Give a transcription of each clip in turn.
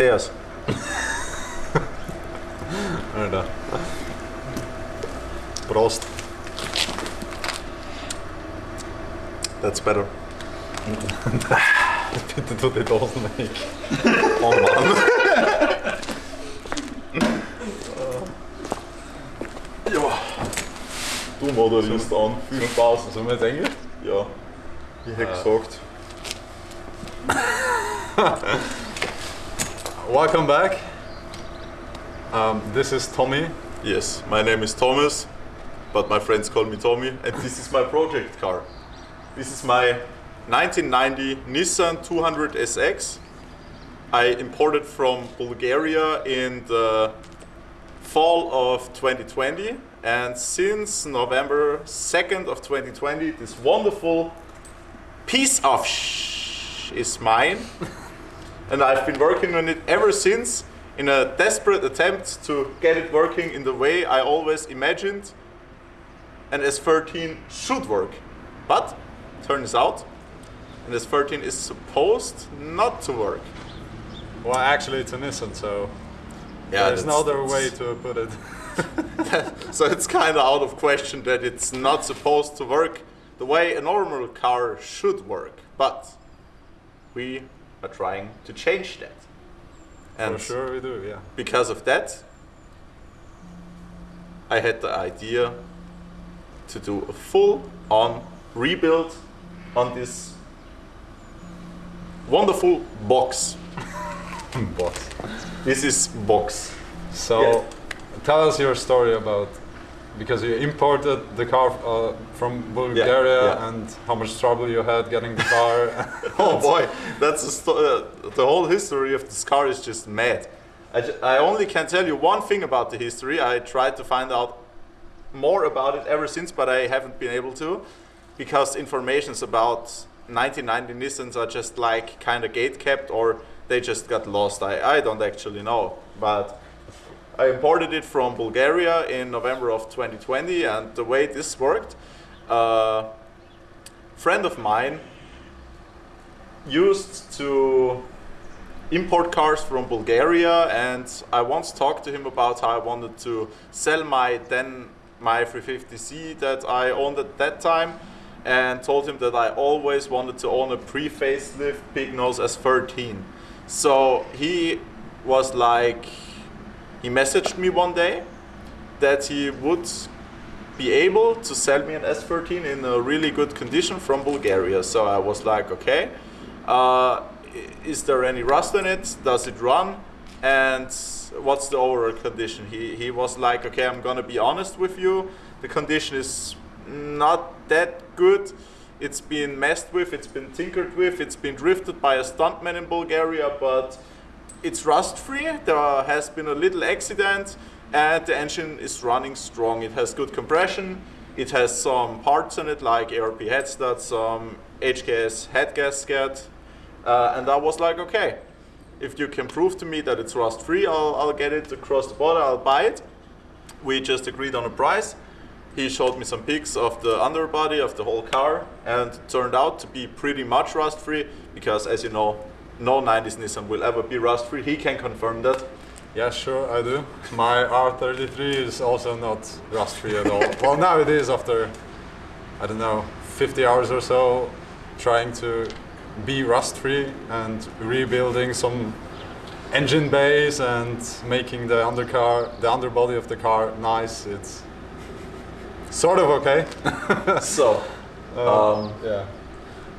Cheers. Vänta. Prost. That's better. Bitte tu det dosen weg. Oh man. ja. Du moderierst an. Viel Spaß. Sollen wir jetzt Englisch? Ja. Ich hätte gesagt. Welcome back. Um, this is Tommy. Yes, my name is Thomas, but my friends call me Tommy, and this is my project car. This is my 1990 Nissan 200 SX. I imported from Bulgaria in the fall of 2020, and since November 2nd of 2020, this wonderful piece of sh is mine, and I've been working on it ever since in a desperate attempt to get it working in the way I always imagined an S13 should work. But turns out an S13 is supposed not to work. Well, actually, it's a Nissan, so Yeah, there's no other way to put it. so it's kind of out of question that it's not supposed to work the way a normal car should work. But we are trying to change that. For sure, we do. Yeah. because of that, I had the idea to do a full on rebuild on this wonderful box. Box. This is box. So, Yeah. tell us your story about because you imported the car uh, from Bulgaria yeah. and how much trouble you had getting the car. Oh boy, that's uh, the whole history of this car is just mad. I, ju- I only can tell you one thing about the history. I tried to find out more about it ever since, but I haven't been able to because informations about 1990 Nissans are just like kind of gate kept or they just got lost. I, I don't actually know, but I imported it from Bulgaria in November of 2020, and the way this worked, a friend of mine used to import cars from Bulgaria, and I once talked to him about how I wanted to sell my then my 350Z that I owned at that time, and told him that I always wanted to own a pre-facelift big nose S13. So he was like, he messaged me one day that he would be able to sell me an S13 in a really good condition from Bulgaria. So I was like, okay, uh, is there any rust in it? Does it run? And what's the overall condition? He, he was like, okay, I'm gonna be honest with you. The condition is not that good. It's been messed with, it's been tinkered with, it's been drifted by a stuntman in Bulgaria, but it's rust free. There has been a little accident, and the engine is running strong. It has good compression. It has some parts in it like ARP head stud, some HKS head gasket, uh, and I was like, okay, if you can prove to me that it's rust free, I'll, I'll get it across the border. I'll buy it. We just agreed on a price. He showed me some pics of the underbody of the whole car, and turned out to be pretty much rust free because, as you know, no 90s Nissan will ever be rust free. He can confirm that. yeah, sure, I do. My R33 is also not rust free at all. well, now it is after, I don't know, 50 hours or so trying to be rust free and rebuilding some engine bays and making the undercar, the underbody of the car nice. It's sort of okay. So, um, yeah.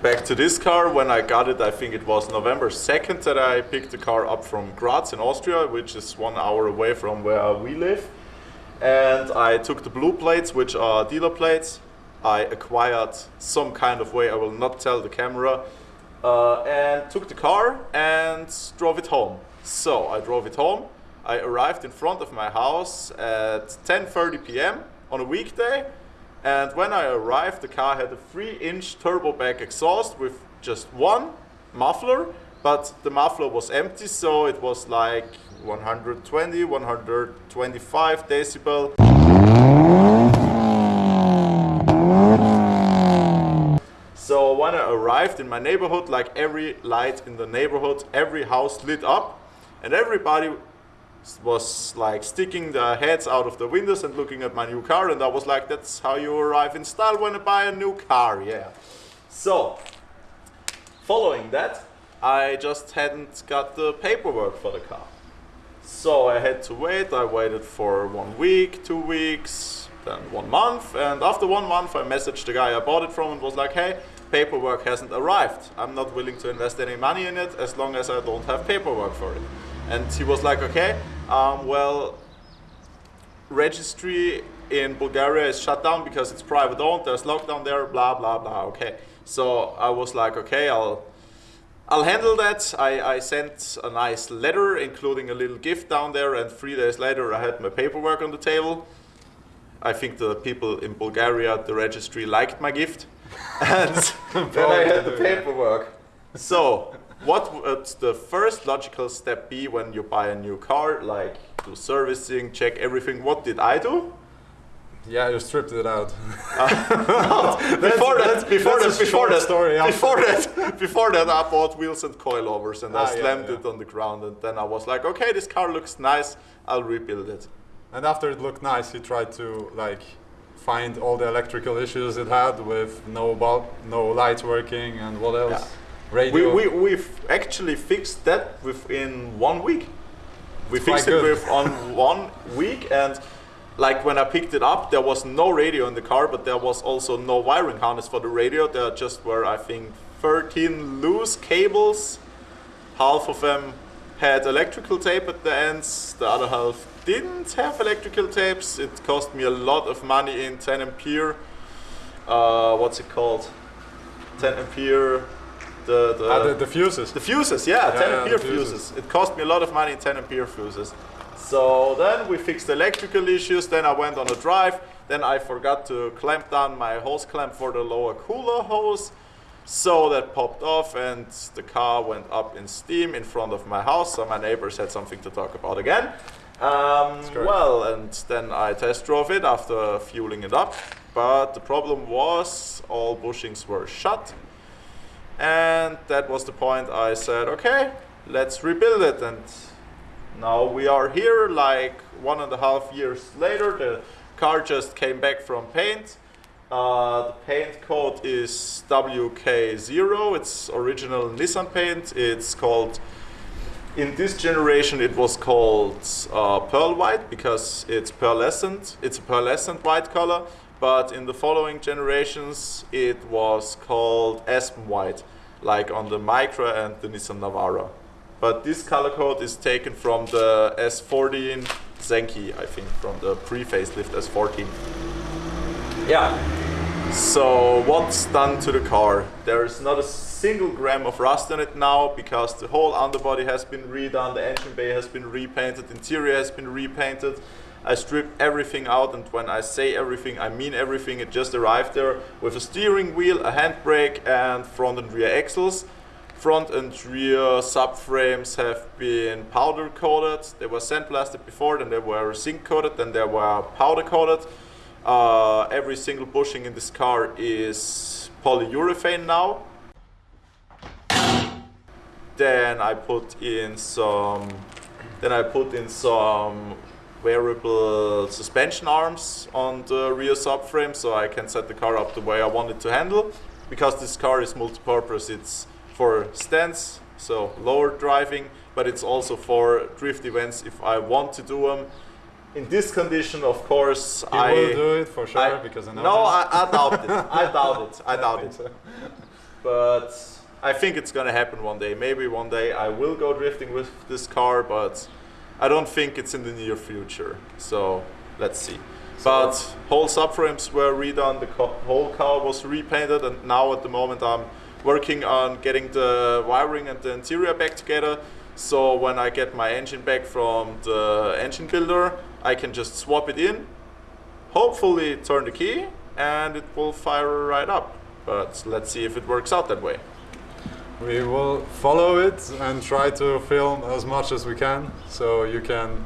Back to this car. When I got it, I think it was November 2nd that I picked the car up from Graz in Austria, which is one hour away from where we live. And I took the blue plates, which are dealer plates. I acquired some kind of way, I will not tell the camera, uh, and took the car and drove it home. So I drove it home. I arrived in front of my house at 10:30 p.m. on a weekday, and when I arrived, the car had a 3-inch turbo back exhaust with just one muffler, but the muffler was empty, so it was like 120, 125 decibel. So when I arrived in my neighborhood, like every light in the neighborhood, every house lit up. and everybody was like sticking their heads out of the windows and looking at my new car and I was like that's how you arrive in style when you buy a new car yeah. So following that I just hadn't got the paperwork for the car. So I had to wait I waited for one week two weeks then one month and after one month I messaged the guy I bought it from and was like hey paperwork hasn't arrived. I'm not willing to invest any money in it as long as I don't have paperwork for it and he was like, okay, um, well, registry in Bulgaria is shut down because it's private owned. There's lockdown there. Blah blah blah. Okay. So I was like, okay, I'll I'll handle that. I, I sent a nice letter, including a little gift down there, and three days later I had my paperwork on the table. I think the people in Bulgaria at the registry liked my gift, and then I had the paperwork. So what would the first logical step be when you buy a new car? Like do servicing, check everything. What did I do? Yeah, you stripped it out. Uh, no, before that, before that, before that, story before that, before that, I bought wheels and coilovers and ah, I slammed yeah, yeah. it on the ground. And then I was like, okay, this car looks nice. I'll rebuild it. And after it looked nice, you tried to like find all the electrical issues it had with no bulb, no lights working, and what else? Yeah. Radio. We, we, we've actually fixed that within one week. We it's fixed it with on one week and like when I picked it up, there was no radio in the car, but there was also no wiring harness for the radio. There just were, I think, 13 loose cables. Half of them had electrical tape at the ends, the other half didn't have electrical tapes. It cost me a lot of money in 10 ampere. Uh, what's it called? 10 ampere the the, ah, the, the fuses. The fuses, yeah, yeah 10 yeah, ampere fuses. fuses. It cost me a lot of money in 10 ampere fuses. So then we fixed electrical issues. Then I went on a drive. Then I forgot to clamp down my hose clamp for the lower cooler hose. So that popped off and the car went up in steam in front of my house. So my neighbors had something to talk about again. Um, well, and then I test drove it after fueling it up. But the problem was all bushings were shut. And that was the point I said, okay, let's rebuild it. And now we are here like one and a half years later. The car just came back from paint. Uh, the paint code is WK0. It's original Nissan paint. It's called, in this generation, it was called uh, pearl white because it's pearlescent. It's a pearlescent white color but in the following generations it was called Aspen White, like on the Micra and the Nissan Navara. But this color code is taken from the S14 Zenki, I think, from the pre-facelift S14. Yeah. So what's done to the car? There's not a single gram of rust on it now because the whole underbody has been redone, the engine bay has been repainted, interior has been repainted. I strip everything out and when I say everything, I mean everything. It just arrived there with a steering wheel, a handbrake and front and rear axles. Front and rear subframes have been powder coated. They were sandblasted before, then they were zinc coated, then they were powder coated. Uh, every single bushing in this car is polyurethane now. Then I put in some then I put in some variable suspension arms on the rear subframe so I can set the car up the way I want it to handle. Because this car is multi-purpose, it's for stance, so lower driving, but it's also for drift events if I want to do them. In this condition, of course, you I will do it for sure I, because I know. No, I, I, doubt it. I doubt it. I doubt it. So. But I think it's gonna happen one day. Maybe one day I will go drifting with this car, but I don't think it's in the near future. So let's see. So but whole subframes were redone, the whole car was repainted, and now at the moment I'm working on getting the wiring and the interior back together. So when I get my engine back from the engine builder, I can just swap it in, hopefully turn the key, and it will fire right up. But let's see if it works out that way. We will follow it and try to film as much as we can so you can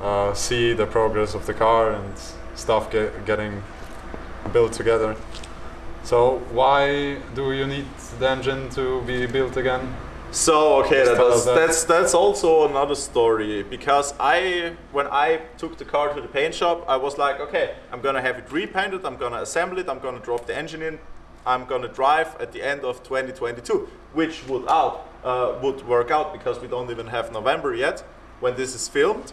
uh, see the progress of the car and stuff get, getting built together. So why do you need the engine to be built again? So okay, that was, that. that's that's also another story because I when I took the car to the paint shop, I was like, okay, I'm gonna have it repainted, I'm gonna assemble it, I'm gonna drop the engine in, I'm gonna drive at the end of 2022, which would out uh, would work out because we don't even have November yet when this is filmed,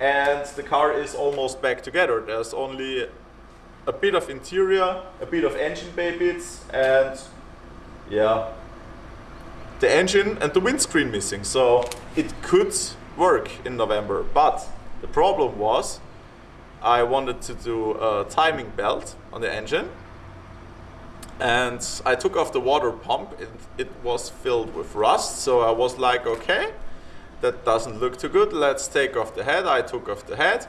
and the car is almost back together. There's only a bit of interior, a bit of engine bay bits, and yeah, the engine and the windscreen missing. So it could work in November. But the problem was I wanted to do a timing belt on the engine. And I took off the water pump. It, it was filled with rust. So I was like, okay, that doesn't look too good. Let's take off the head. I took off the head.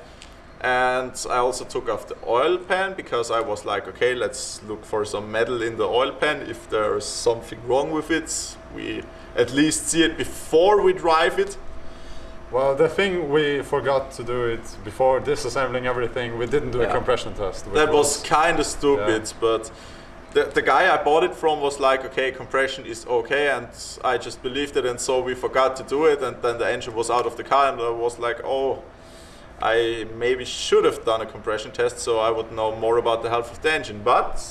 And I also took off the oil pan because I was like, okay, let's look for some metal in the oil pan. If there's something wrong with it, we at least see it before we drive it. Well, the thing we forgot to do it before disassembling everything, we didn't do Yeah. a compression test. That was kind of stupid, Yeah. but the, the guy I bought it from was like, okay, compression is okay, and I just believed it, and so we forgot to do it, and then the engine was out of the car, and I was like, oh, I maybe should have done a compression test so I would know more about the health of the engine. But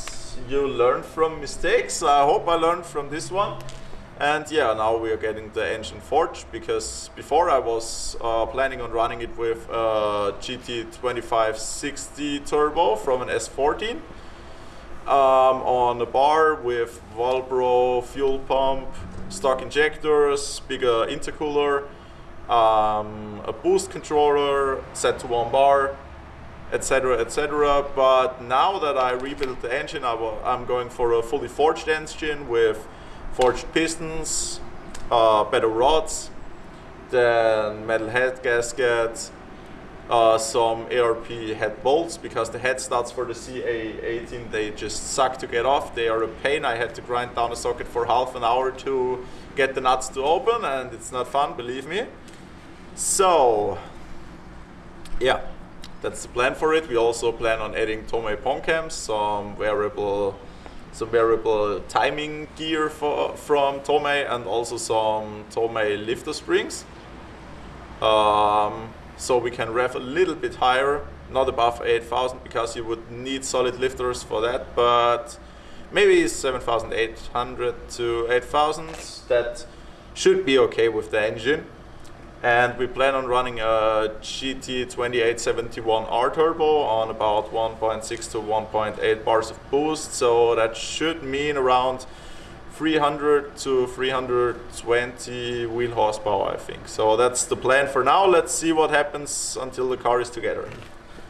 you learn from mistakes. I hope I learned from this one. And yeah, now we are getting the engine forged because before I was uh, planning on running it with a GT2560 turbo from an S14 um, on a bar with Walbro fuel pump, stock injectors, bigger intercooler, um, a boost controller set to one bar, etc. etc. But now that I rebuilt the engine, I will, I'm going for a fully forged engine with forged pistons, uh, better rods, then metal head gasket, uh, some ARP head bolts because the head studs for the CA18 they just suck to get off. They are a pain. I had to grind down a socket for half an hour to get the nuts to open, and it's not fun, believe me. So, yeah, that's the plan for it. We also plan on adding Tomei Poncams, some variable, some variable timing gear for, from Tomei, and also some Tomei lifter springs. Um, so we can rev a little bit higher, not above 8,000 because you would need solid lifters for that, but maybe 7,800 to 8,000. That should be okay with the engine. And we plan on running a GT2871R turbo on about 1.6 to 1.8 bars of boost. So that should mean around 300 to 320 wheel horsepower, I think. So that's the plan for now. Let's see what happens until the car is together.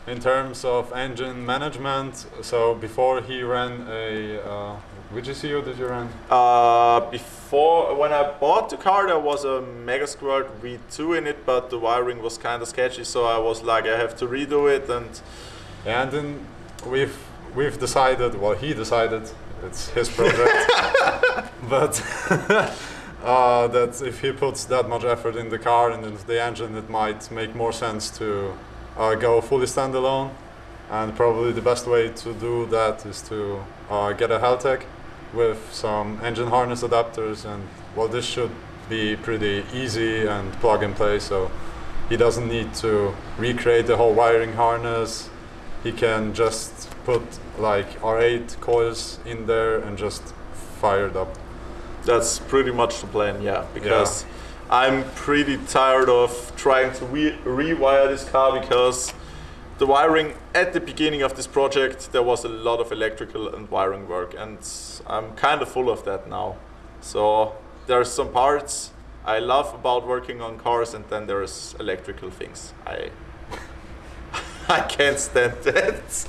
In terms of engine management, so before he ran a, uh, which ECU did you run? Uh, before, when I bought the car, there was a Mega Squirt V2 in it, but the wiring was kind of sketchy, so I was like, I have to redo it. And And then we've we've decided, well, he decided, it's his project, but uh, that if he puts that much effort in the car and into the engine, it might make more sense to uh, go fully standalone. And probably the best way to do that is to uh, get a Haltech with some engine harness adapters, and well, this should be pretty easy and plug and play. So he doesn't need to recreate the whole wiring harness. He can just put like R8 coils in there and just fire it up. That's pretty much the plan, yeah, because I'm pretty tired of trying to re- rewire this car because the wiring at the beginning of this project there was a lot of electrical and wiring work and I'm kind of full of that now. So there's some parts I love about working on cars and then there's electrical things. I I can't stand that.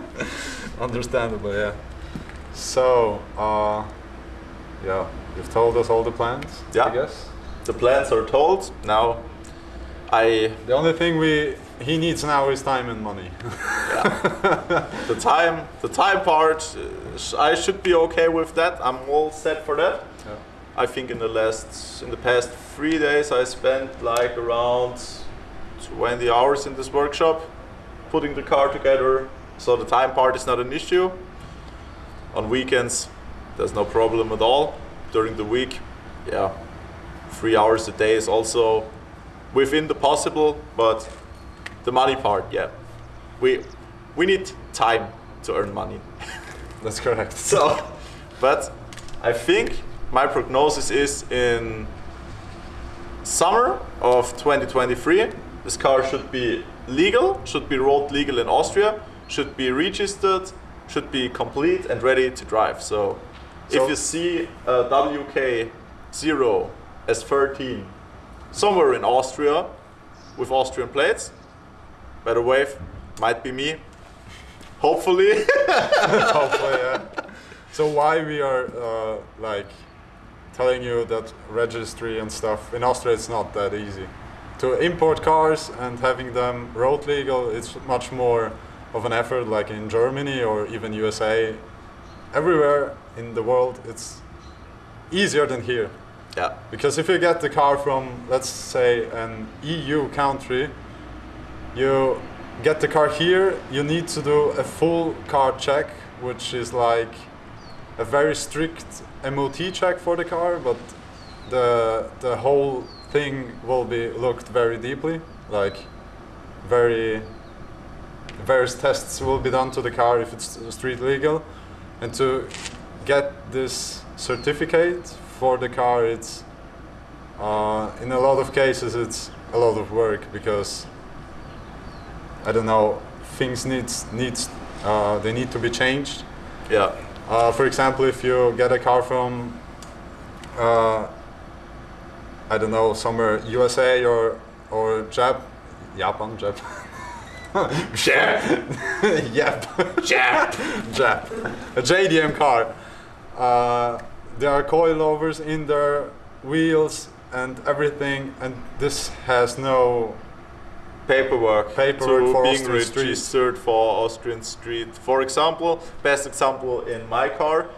Understandable, yeah. So, uh, yeah, you've told us all the plans, Yeah. I guess. The plans are told. Now I The only thing we he needs now is time and money. the time the time part uh, I should be okay with that. I'm all set for that. Yeah. I think in the last in the past 3 days I spent like around 20 hours in this workshop putting the car together. So the time part is not an issue. On weekends there's no problem at all. During the week, yeah, three hours a day is also within the possible, but the money part, yeah, we we need time to earn money. That's correct. So, but I think my prognosis is in summer of 2023, this car should be legal, should be road legal in Austria, should be registered, should be complete and ready to drive. So, So- if you see a WK0 S13 somewhere in Austria with Austrian plates, better wave, might be me. Hopefully. Hopefully, yeah. So why we are uh, like telling you that registry and stuff in Austria it's not that easy. To import cars and having them road legal, it's much more of an effort. Like in Germany or even USA, everywhere in the world, it's easier than here. yeah. Because if you get the car from, let's say, an EU country, you get the car here, you need to do a full car check, which is like a very strict MOT check for the car, but the the whole thing will be looked very deeply, like very various tests will be done to the car if it's street legal, and to get this certificate for the car, it's uh, in a lot of cases it's a lot of work because I don't know things needs needs uh, they need to be changed. Yeah. Uh, for example, if you get a car from uh, I don't know somewhere USA or or Jap Japan Jap Jap. yep Jap. Jap a JDM car. Uh, there are coilovers in their wheels and everything, and this has no paperwork, Paperwork to for being Austrian street. registered for Austrian street. For example, best example in my car,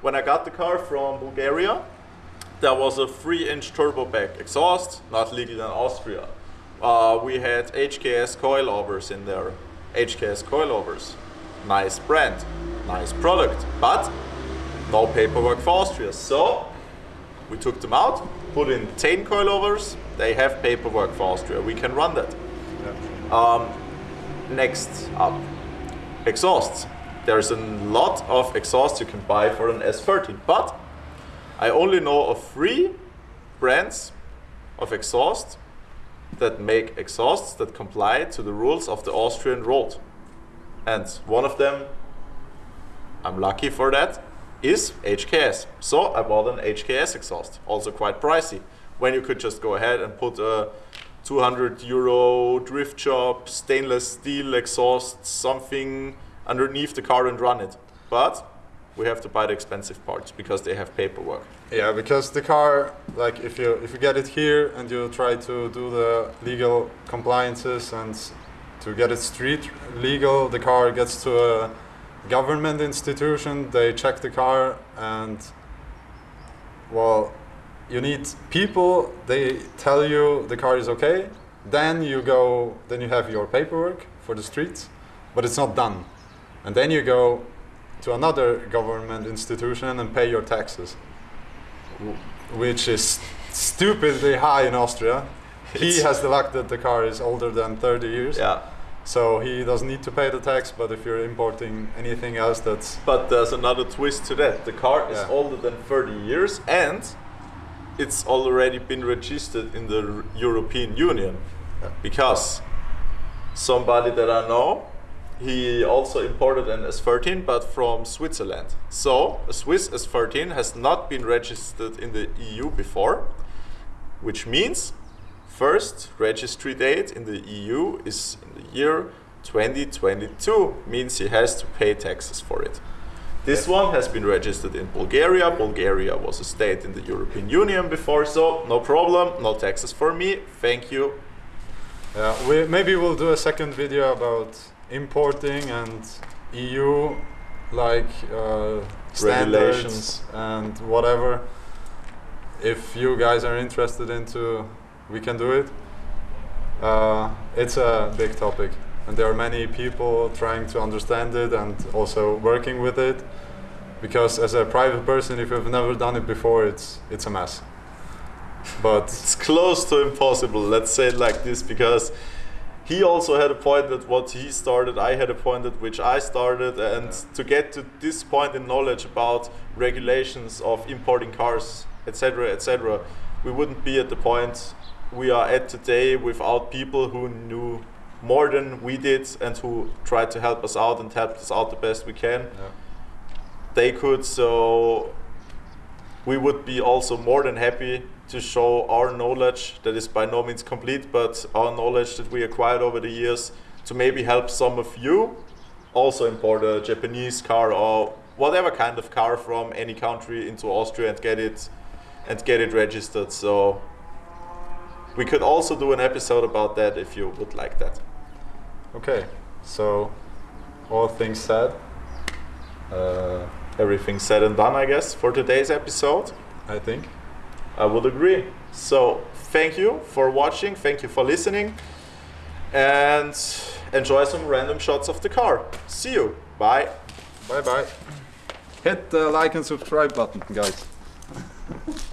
when I got the car from Bulgaria, there was a three-inch turbo back exhaust, not legal in Austria. Uh, we had HKS coilovers in there. HKS coilovers, nice brand, nice product, but no paperwork for Austria. So we took them out, put in TEIN coilovers. They have paperwork for Austria. We can run that. Um, next up, exhausts. There's a lot of exhausts you can buy for an S13, but I only know of three brands of exhaust that make exhausts that comply to the rules of the Austrian road. And one of them, I'm lucky for that, is HKS. So I bought an HKS exhaust, also quite pricey. When you could just go ahead and put a 200 euro drift job, stainless steel exhaust, something underneath the car and run it. But we have to buy the expensive parts because they have paperwork. Yeah, because the car, like if you if you get it here and you try to do the legal compliances and to get it street legal, the car gets to a government institution. They check the car and well, you need people. They tell you the car is okay. Then you go. Then you have your paperwork for the streets, but it's not done. And then you go to another government institution and pay your taxes which is stupidly high in Austria. He has the luck that the car is older than 30 years, Yeah. So he doesn't need to pay the tax. But if you're importing anything else, that's But there's another twist to that. The car is Yeah. older than 30 years and it's already been registered in the European Union. Because somebody that I know, he also imported an S13 but from Switzerland. So a Swiss S13 has not been registered in the EU before, which means first registry date in the EU is in the year 2022, means he has to pay taxes for it. This one has been registered in Bulgaria. Bulgaria was a state in the European Union before, so no problem, no taxes for me. Thank you. yeah. We maybe we'll do a second video about importing and EU like uh, Regulations. and whatever. If you guys are interested into, we can do it. Uh, it's a big topic, and there are many people trying to understand it and also working with it. Because as a private person, if you've never done it before, it's it's a mess. but it's close to impossible. Let's say it like this because he also had a point that what he started. I had a point at which I started, and Yeah. to get to this point in knowledge about regulations of importing cars, etc., etc., we wouldn't be at the point we are at today without people who knew more than we did and who tried to help us out and helped us out the best we can yeah. they could so we would be also more than happy to show our knowledge that is by no means complete but our knowledge that we acquired over the years to maybe help some of you also import a japanese car or whatever kind of car from any country into austria and get it and get it registered so we could also do an episode about that if you would like that Okay, so all things said, uh, everything said and done i guess for today's episode I think. I would agree. So, thank you for watching, thank you for listening, and enjoy some random shots of the car. See you. Bye. Bye bye. Hit the like and subscribe button, guys.